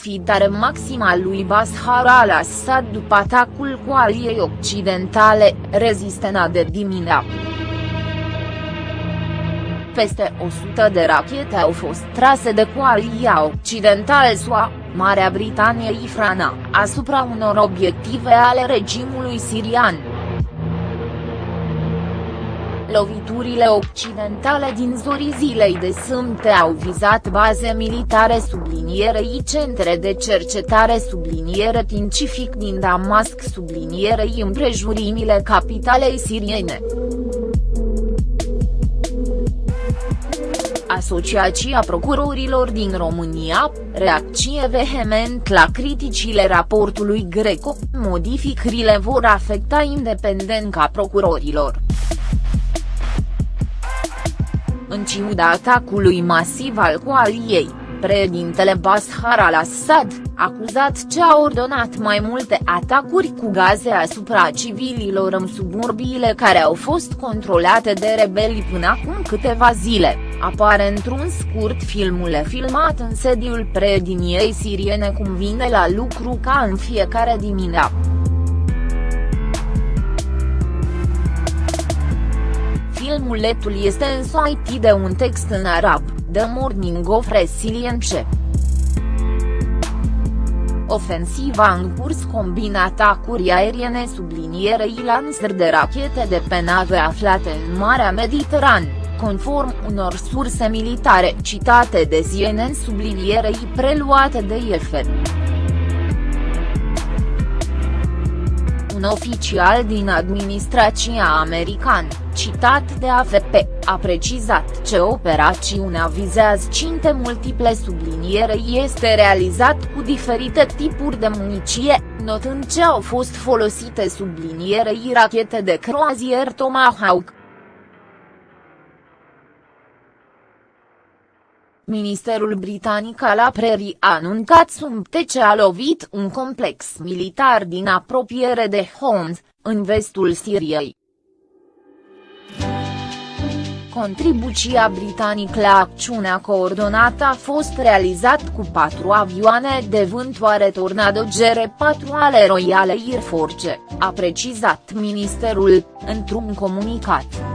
profitare maximă a lui Bashar al-Assad după atacul coaliei occidentale, rezistena de dimineață. Peste 100 de rachete au fost trase de coalia occidentală SUA, Marea Britanie Ifrana, asupra unor obiective ale regimului sirian. Loviturile occidentale din zorii zilei de sâmbătă au vizat baze militare sublinierei centre de cercetare subliniere științific din Damasc sublinierei împrejurimile capitalei siriene. Asociația Procurorilor din România, reacție vehement la criticile raportului Greco, modificările vor afecta independența procurorilor. În ciuda atacului masiv al coaliei, președintele Bashar al-Assad, acuzat ce a ordonat mai multe atacuri cu gaze asupra civililor în suburbiile care au fost controlate de rebeli până acum câteva zile, apare într-un scurt filmule filmat în sediul președiniei siriene cum vine la lucru ca în fiecare dimineață. Filmuletul este însoțit de un text în arab, The Morning of Resilience. Ofensiva în curs combina atacuri aeriene sublinierei lansări de rachete de pe nave aflate în Marea Mediterană, conform unor surse militare citate de CNN sublinierei preluate de IFN. Un oficial din administrația americană, citat de AFP, a precizat ce operațiunea vizează cinte multiple sublinierei este realizat cu diferite tipuri de muniție, notând ce au fost folosite sublinierei rachete de croazier Tomahawk. Ministerul britanic al apărării a anuncat sumte ce a lovit un complex militar din apropiere de Homs, în vestul Siriei. Contribuția britanică la acțiunea coordonată a fost realizat cu patru avioane de vântoare Tornado GR4 ale Royal Air Force, a precizat ministerul, într-un comunicat.